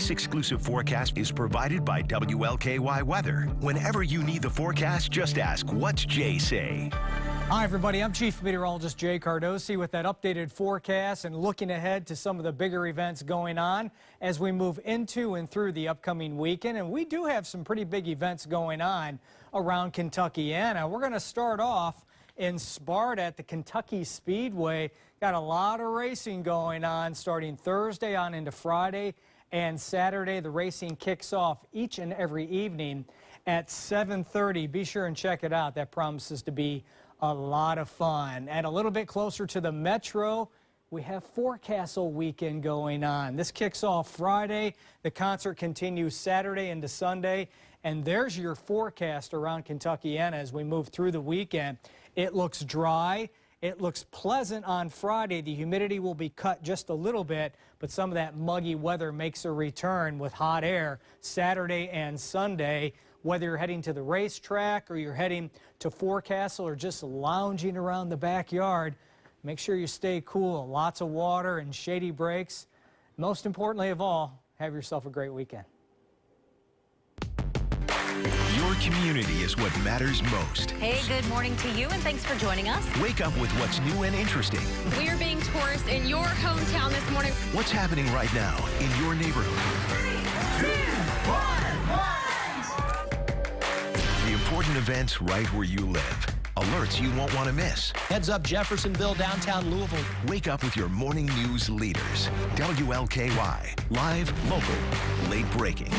This exclusive forecast is provided by WLKY Weather. Whenever you need the forecast, just ask, what's Jay say? Hi, everybody. I'm Chief Meteorologist Jay Cardosi with that updated forecast and looking ahead to some of the bigger events going on as we move into and through the upcoming weekend. And we do have some pretty big events going on around Kentuckiana. We're going to start off in Sparta at the Kentucky Speedway. Got a lot of racing going on starting Thursday on into Friday and Saturday. The racing kicks off each and every evening at 7.30. Be sure and check it out. That promises to be a lot of fun. And a little bit closer to the Metro, we have Forecastle weekend going on. This kicks off Friday. The concert continues Saturday into Sunday. And there's your forecast around Kentuckiana as we move through the weekend. It looks dry. It looks pleasant on Friday. The humidity will be cut just a little bit, but some of that muggy weather makes a return with hot air Saturday and Sunday whether you're heading to the racetrack or you're heading to Forecastle or just lounging around the backyard, make sure you stay cool. Lots of water and shady breaks. Most importantly of all, have yourself a great weekend. Community is what matters most. Hey, good morning to you, and thanks for joining us. Wake up with what's new and interesting. We're being tourists in your hometown this morning. What's happening right now in your neighborhood? Three, two, one, one important events right where you live. Alerts you won't want to miss. Heads up Jeffersonville, downtown Louisville. Wake up with your morning news leaders. WLKY. Live, local, late breaking.